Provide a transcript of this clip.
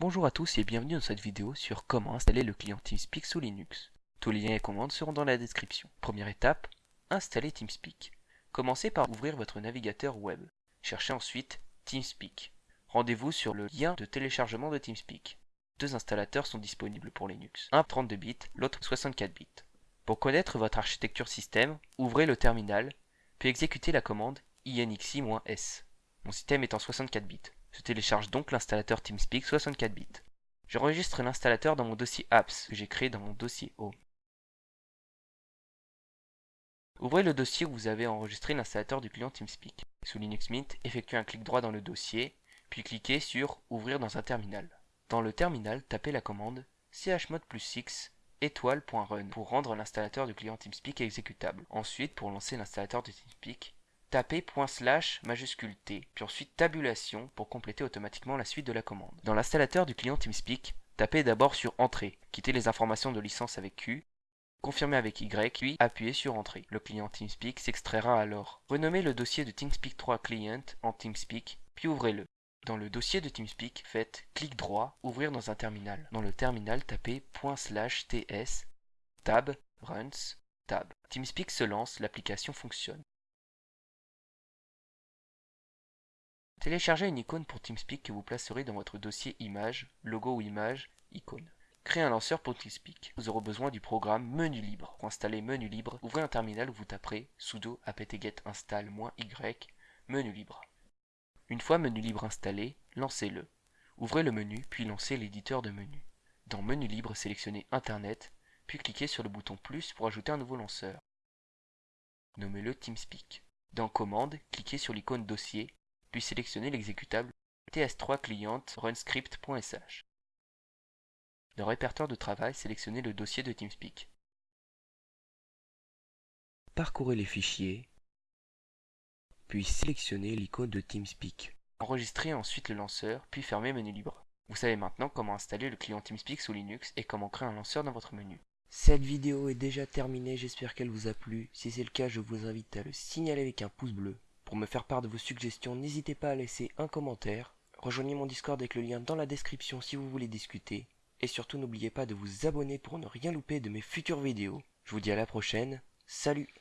Bonjour à tous et bienvenue dans cette vidéo sur comment installer le client TeamSpeak sous Linux. Tous les liens et commandes seront dans la description. Première étape, installer TeamSpeak. Commencez par ouvrir votre navigateur web. Cherchez ensuite TeamSpeak. Rendez-vous sur le lien de téléchargement de TeamSpeak. Deux installateurs sont disponibles pour Linux, un 32 bits, l'autre 64 bits. Pour connaître votre architecture système, ouvrez le terminal, puis exécutez la commande inxi-s. Mon système est en 64 bits. Je télécharge donc l'installateur TeamSpeak 64 bits. J'enregistre l'installateur dans mon dossier apps que j'ai créé dans mon dossier home. Ouvrez le dossier où vous avez enregistré l'installateur du client TeamSpeak. Sous Linux Mint, effectuez un clic droit dans le dossier, puis cliquez sur Ouvrir dans un terminal. Dans le terminal, tapez la commande chmod plus 6 étoile.run pour rendre l'installateur du client TeamSpeak exécutable. Ensuite, pour lancer l'installateur de TeamSpeak, tapez slash majuscule T, puis ensuite tabulation pour compléter automatiquement la suite de la commande. Dans l'installateur du client TeamSpeak, tapez d'abord sur Entrée, quittez les informations de licence avec Q, confirmez avec Y, puis appuyez sur Entrée. Le client TeamSpeak s'extraira alors. Renommez le dossier de TeamSpeak 3 Client en TeamSpeak, puis ouvrez-le. Dans le dossier de TeamSpeak, faites clic droit, ouvrir dans un terminal. Dans le terminal, tapez /ts, tab, runs, tab. TeamSpeak se lance, l'application fonctionne. Téléchargez une icône pour TeamSpeak que vous placerez dans votre dossier Image, logo ou image, icône. Créez un lanceur pour TeamSpeak. Vous aurez besoin du programme Menu Libre. Pour installer Menu Libre, ouvrez un terminal où vous taperez sudo apt-get install-y Menu Libre. Une fois Menu Libre installé, lancez-le. Ouvrez le menu, puis lancez l'éditeur de menu. Dans Menu Libre, sélectionnez Internet, puis cliquez sur le bouton plus pour ajouter un nouveau lanceur. Nommez-le TeamSpeak. Dans Commande, cliquez sur l'icône Dossier puis sélectionnez l'exécutable ts3 client runscript.sh. Dans répertoire de travail, sélectionnez le dossier de TeamSpeak. Parcourez les fichiers, puis sélectionnez l'icône de TeamSpeak. Enregistrez ensuite le lanceur, puis fermez Menu Libre. Vous savez maintenant comment installer le client TeamSpeak sous Linux et comment créer un lanceur dans votre menu. Cette vidéo est déjà terminée, j'espère qu'elle vous a plu. Si c'est le cas, je vous invite à le signaler avec un pouce bleu. Pour me faire part de vos suggestions, n'hésitez pas à laisser un commentaire. Rejoignez mon Discord avec le lien dans la description si vous voulez discuter. Et surtout n'oubliez pas de vous abonner pour ne rien louper de mes futures vidéos. Je vous dis à la prochaine. Salut